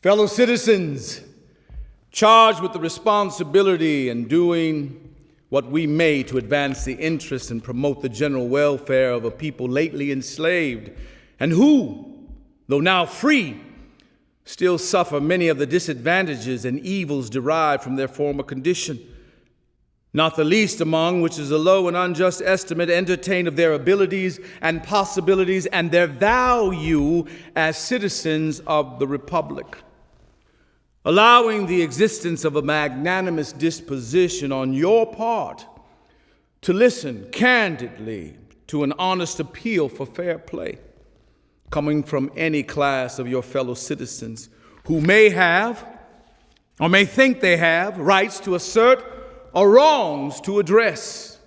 Fellow citizens, charged with the responsibility and doing what we may to advance the interests and promote the general welfare of a people lately enslaved, and who, though now free, still suffer many of the disadvantages and evils derived from their former condition. Not the least among which is a low and unjust estimate entertained of their abilities and possibilities and their value as citizens of the Republic allowing the existence of a magnanimous disposition on your part to listen candidly to an honest appeal for fair play coming from any class of your fellow citizens who may have or may think they have rights to assert or wrongs to address.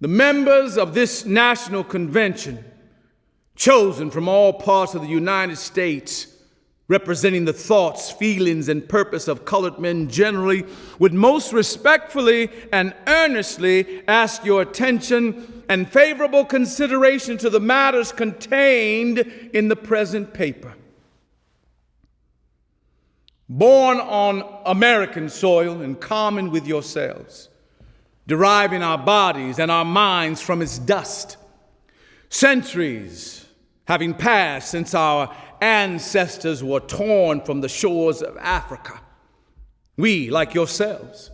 The members of this national convention, chosen from all parts of the United States, representing the thoughts, feelings, and purpose of colored men generally, would most respectfully and earnestly ask your attention and favorable consideration to the matters contained in the present paper. Born on American soil in common with yourselves, deriving our bodies and our minds from its dust, centuries having passed since our ancestors were torn from the shores of Africa. We, like yourselves,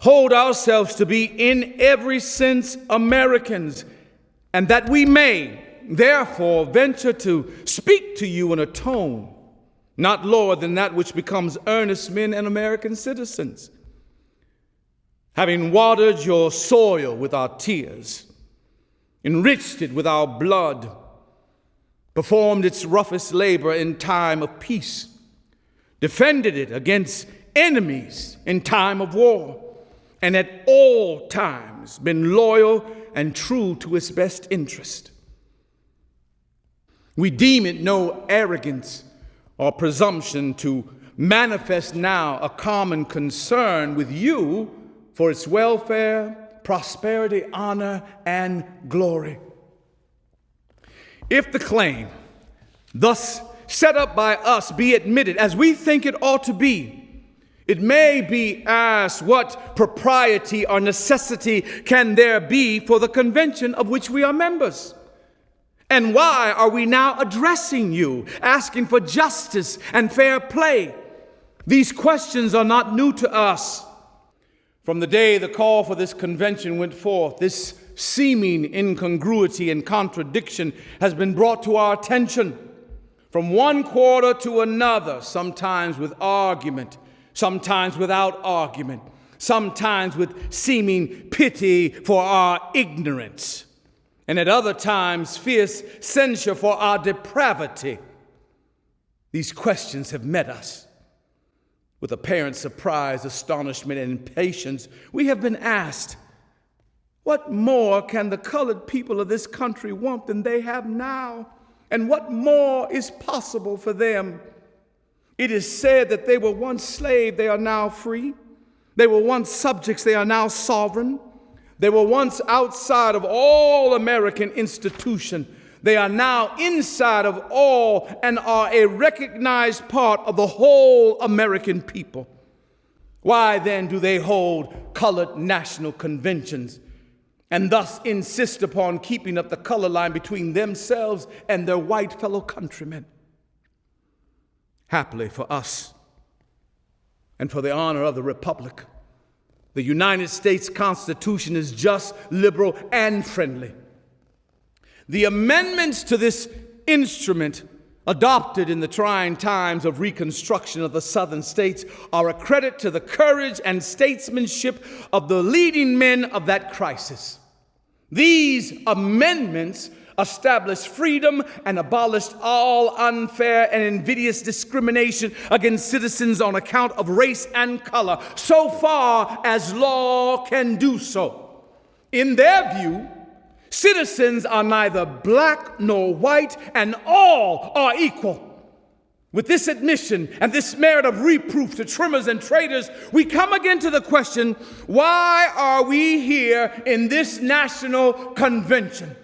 hold ourselves to be in every sense Americans, and that we may, therefore, venture to speak to you in a tone not lower than that which becomes earnest men and American citizens. Having watered your soil with our tears, enriched it with our blood, performed its roughest labor in time of peace, defended it against enemies in time of war, and at all times been loyal and true to its best interest. We deem it no arrogance or presumption to manifest now a common concern with you for its welfare, prosperity, honor, and glory. If the claim, thus set up by us, be admitted as we think it ought to be, it may be asked what propriety or necessity can there be for the convention of which we are members? And why are we now addressing you, asking for justice and fair play? These questions are not new to us. From the day the call for this convention went forth, this seeming incongruity and contradiction has been brought to our attention from one quarter to another, sometimes with argument, sometimes without argument, sometimes with seeming pity for our ignorance, and at other times fierce censure for our depravity. These questions have met us. With apparent surprise, astonishment, and impatience, we have been asked what more can the colored people of this country want than they have now? And what more is possible for them? It is said that they were once slaves, they are now free. They were once subjects, they are now sovereign. They were once outside of all American institution. They are now inside of all and are a recognized part of the whole American people. Why then do they hold colored national conventions? And thus insist upon keeping up the color line between themselves and their white fellow countrymen. Happily for us and for the honor of the Republic, the United States Constitution is just, liberal, and friendly. The amendments to this instrument adopted in the trying times of reconstruction of the southern states are a credit to the courage and statesmanship of the leading men of that crisis. These amendments established freedom and abolished all unfair and invidious discrimination against citizens on account of race and color, so far as law can do so. In their view, citizens are neither black nor white, and all are equal. With this admission and this merit of reproof to trimmers and traitors, we come again to the question why are we here in this national convention?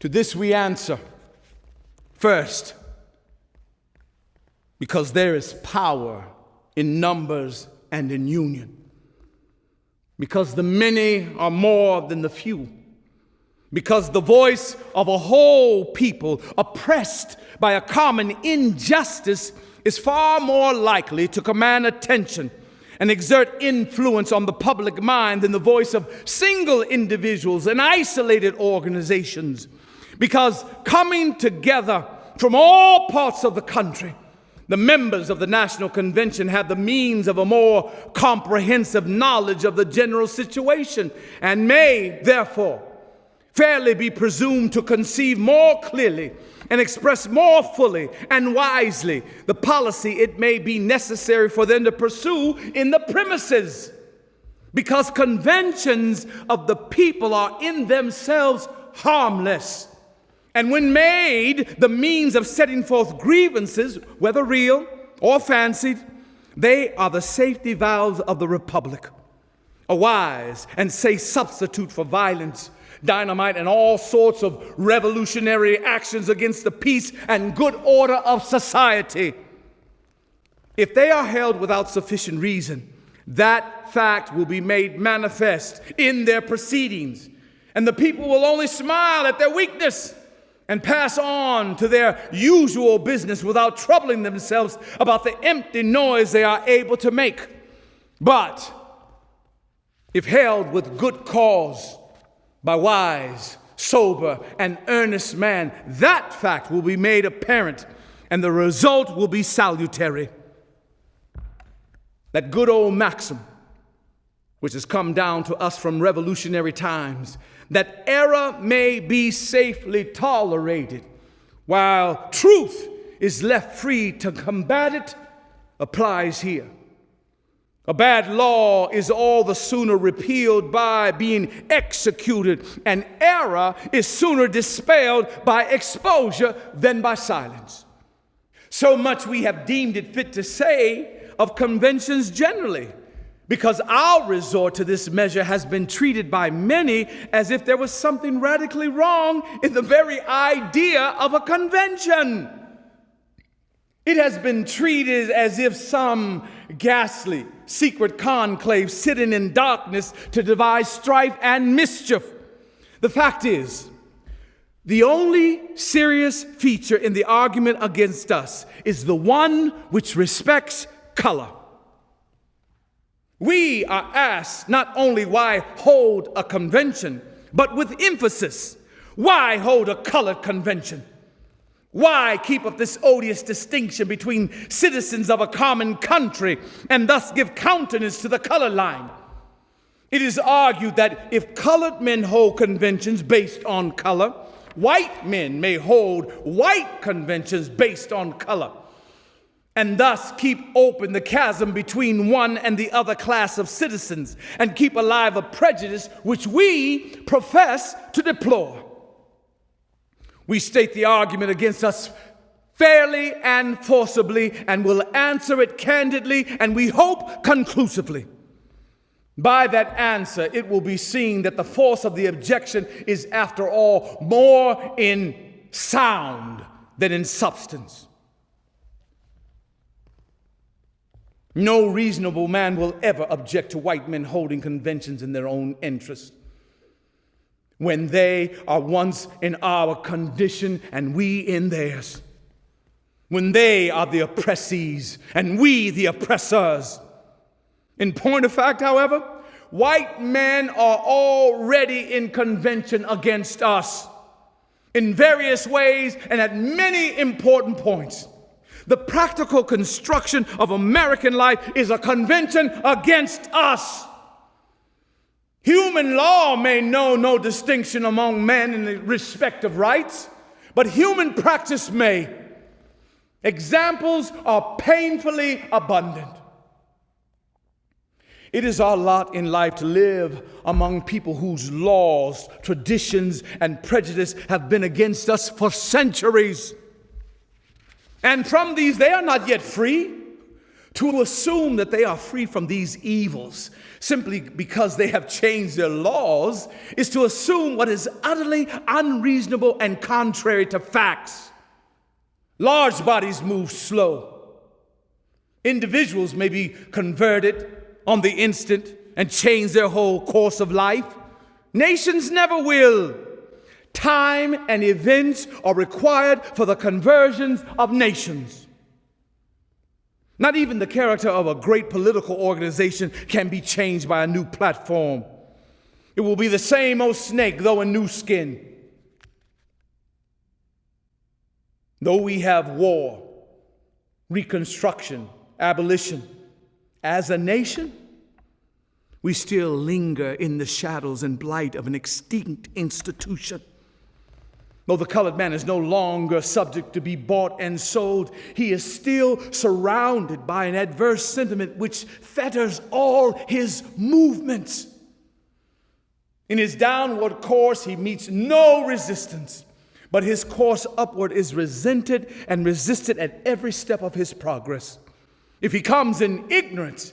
To this we answer First, because there is power in numbers and in union. Because the many are more than the few. Because the voice of a whole people oppressed by a common injustice is far more likely to command attention and exert influence on the public mind than the voice of single individuals and isolated organizations. Because coming together from all parts of the country, the members of the National Convention have the means of a more comprehensive knowledge of the general situation and may, therefore, fairly be presumed to conceive more clearly and express more fully and wisely the policy it may be necessary for them to pursue in the premises. Because conventions of the people are in themselves harmless. And when made the means of setting forth grievances, whether real or fancied, they are the safety valves of the republic, a wise and safe substitute for violence, dynamite, and all sorts of revolutionary actions against the peace and good order of society. If they are held without sufficient reason, that fact will be made manifest in their proceedings, and the people will only smile at their weakness and pass on to their usual business without troubling themselves about the empty noise they are able to make. But if held with good cause by wise, sober, and earnest man, that fact will be made apparent and the result will be salutary. That good old maxim, which has come down to us from revolutionary times, that error may be safely tolerated while truth is left free to combat it, applies here. A bad law is all the sooner repealed by being executed, and error is sooner dispelled by exposure than by silence. So much we have deemed it fit to say of conventions generally because our resort to this measure has been treated by many as if there was something radically wrong in the very idea of a convention. It has been treated as if some ghastly secret conclave sitting in darkness to devise strife and mischief. The fact is, the only serious feature in the argument against us is the one which respects color. We are asked not only why hold a convention, but with emphasis, why hold a colored convention? Why keep up this odious distinction between citizens of a common country and thus give countenance to the color line? It is argued that if colored men hold conventions based on color, white men may hold white conventions based on color and thus keep open the chasm between one and the other class of citizens and keep alive a prejudice which we profess to deplore. We state the argument against us fairly and forcibly and will answer it candidly and we hope conclusively. By that answer, it will be seen that the force of the objection is, after all, more in sound than in substance. No reasonable man will ever object to white men holding conventions in their own interest. When they are once in our condition and we in theirs. When they are the oppressees and we the oppressors. In point of fact, however, white men are already in convention against us in various ways and at many important points. The practical construction of American life is a convention against us. Human law may know no distinction among men in the respect of rights, but human practice may. Examples are painfully abundant. It is our lot in life to live among people whose laws, traditions, and prejudice have been against us for centuries. And from these, they are not yet free. To assume that they are free from these evils simply because they have changed their laws is to assume what is utterly unreasonable and contrary to facts. Large bodies move slow. Individuals may be converted on the instant and change their whole course of life. Nations never will. Time and events are required for the conversions of nations. Not even the character of a great political organization can be changed by a new platform. It will be the same old snake, though in new skin. Though we have war, reconstruction, abolition, as a nation, we still linger in the shadows and blight of an extinct institution. Though the colored man is no longer subject to be bought and sold, he is still surrounded by an adverse sentiment which fetters all his movements. In his downward course, he meets no resistance, but his course upward is resented and resisted at every step of his progress. If he comes in ignorance,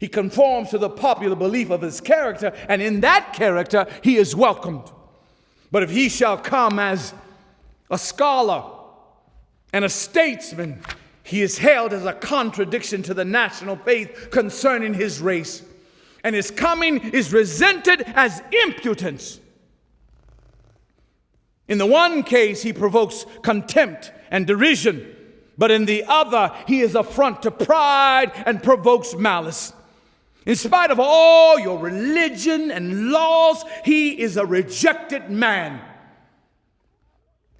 he conforms to the popular belief of his character, and in that character, he is welcomed. But if he shall come as a scholar and a statesman, he is hailed as a contradiction to the national faith concerning his race. And his coming is resented as impudence. In the one case, he provokes contempt and derision, but in the other, he is affront to pride and provokes malice. In spite of all your religion and laws, he is a rejected man.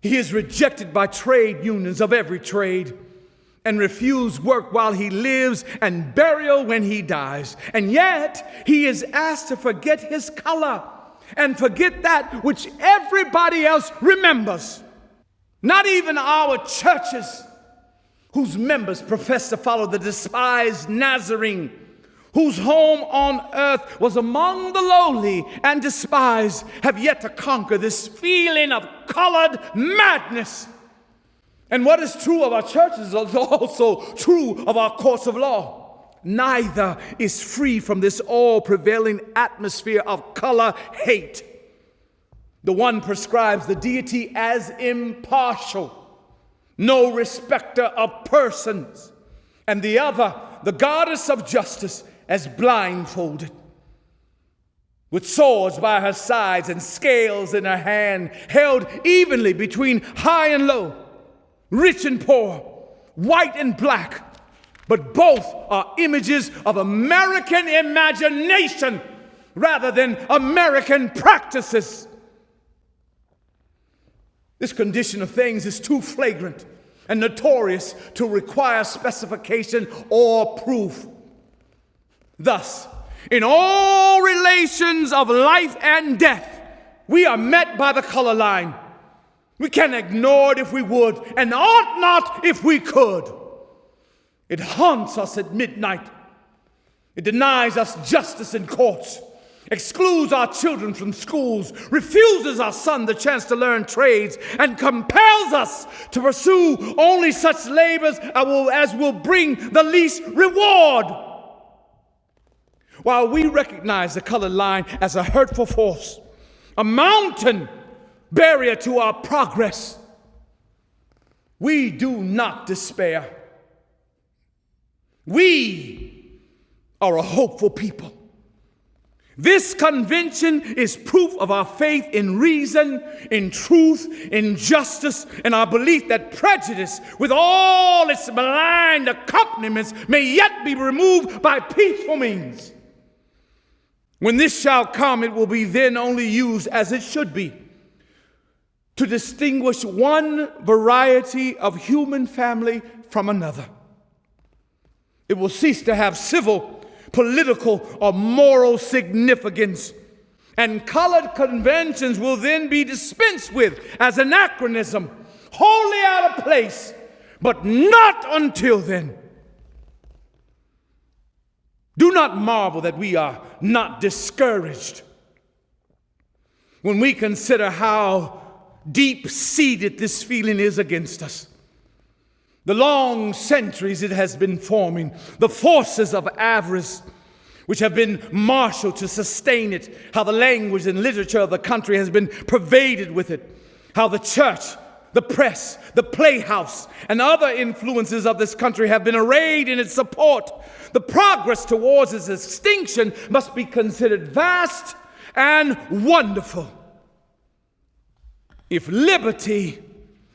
He is rejected by trade unions of every trade and refused work while he lives and burial when he dies. And yet, he is asked to forget his color and forget that which everybody else remembers. Not even our churches, whose members profess to follow the despised Nazarene whose home on earth was among the lowly and despised, have yet to conquer this feeling of colored madness. And what is true of our churches is also true of our courts of law. Neither is free from this all prevailing atmosphere of color hate. The one prescribes the deity as impartial, no respecter of persons, and the other, the goddess of justice, as blindfolded, with swords by her sides and scales in her hand, held evenly between high and low, rich and poor, white and black. But both are images of American imagination rather than American practices. This condition of things is too flagrant and notorious to require specification or proof. Thus, in all relations of life and death, we are met by the color line. We can ignore it if we would, and ought not if we could. It haunts us at midnight. It denies us justice in courts, excludes our children from schools, refuses our son the chance to learn trades, and compels us to pursue only such labors as will bring the least reward. While we recognize the color line as a hurtful force, a mountain barrier to our progress, we do not despair. We are a hopeful people. This convention is proof of our faith in reason, in truth, in justice, and our belief that prejudice, with all its malign accompaniments, may yet be removed by peaceful means. When this shall come, it will be then only used as it should be to distinguish one variety of human family from another. It will cease to have civil, political, or moral significance. And colored conventions will then be dispensed with as anachronism, wholly out of place, but not until then. Do not marvel that we are not discouraged when we consider how deep seated this feeling is against us. The long centuries it has been forming, the forces of avarice which have been marshaled to sustain it, how the language and literature of the country has been pervaded with it, how the church, the press, the playhouse, and other influences of this country have been arrayed in its support. The progress towards its extinction must be considered vast and wonderful. If liberty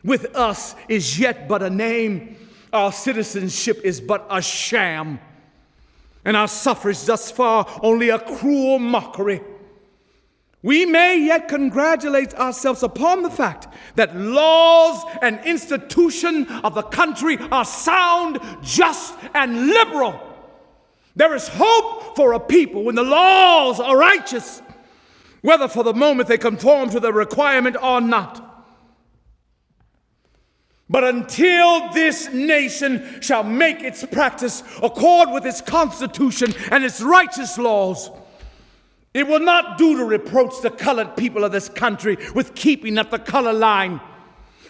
with us is yet but a name, our citizenship is but a sham, and our suffrage thus far only a cruel mockery. We may yet congratulate ourselves upon the fact that laws and institution of the country are sound, just, and liberal. There is hope for a people when the laws are righteous, whether for the moment they conform to the requirement or not. But until this nation shall make its practice accord with its constitution and its righteous laws, it will not do to reproach the colored people of this country with keeping up the color line.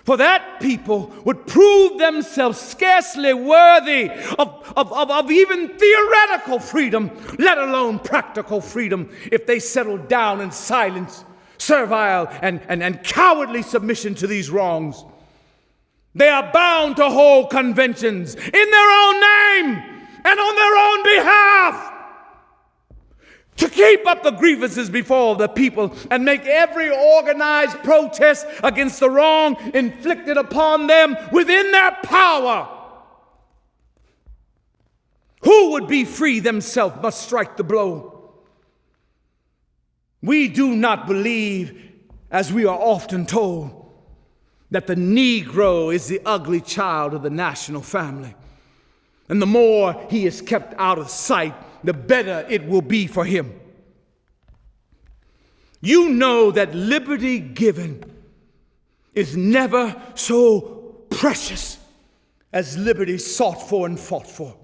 For that people would prove themselves scarcely worthy of, of, of, of, even theoretical freedom, let alone practical freedom, if they settled down in silence, servile, and, and, and cowardly submission to these wrongs. They are bound to hold conventions in their own name and on their own behalf to keep up the grievances before the people and make every organized protest against the wrong inflicted upon them within their power. Who would be free themselves must strike the blow. We do not believe, as we are often told, that the Negro is the ugly child of the national family. And the more he is kept out of sight, the better it will be for him. You know that liberty given is never so precious as liberty sought for and fought for.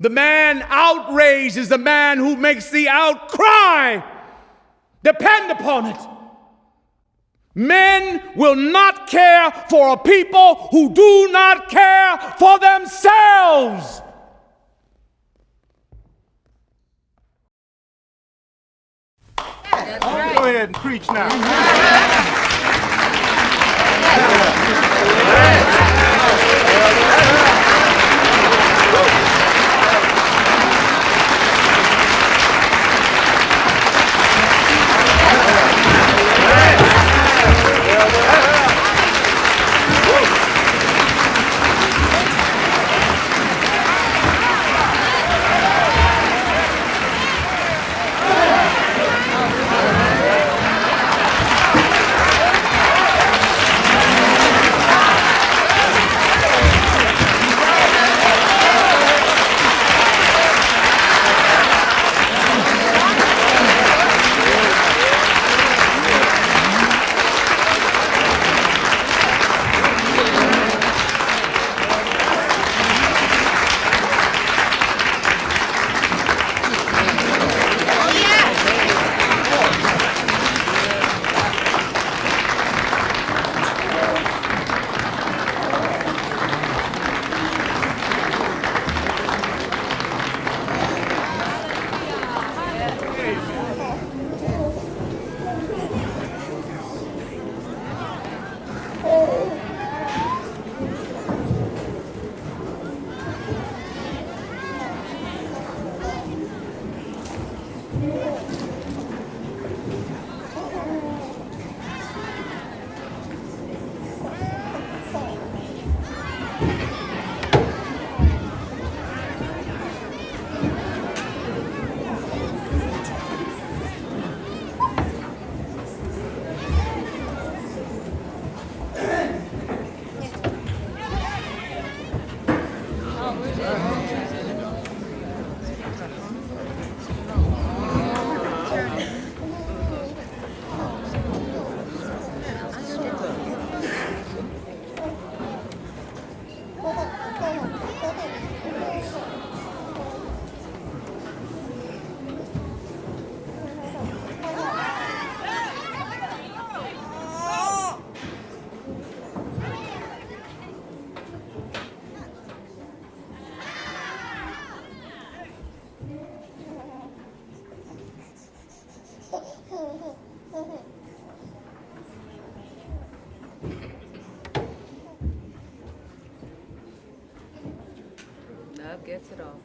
The man outraged is the man who makes the outcry. Depend upon it. Men will not care for a people who do not care for themselves. Go ahead and preach now. Yeah. Love gets it all.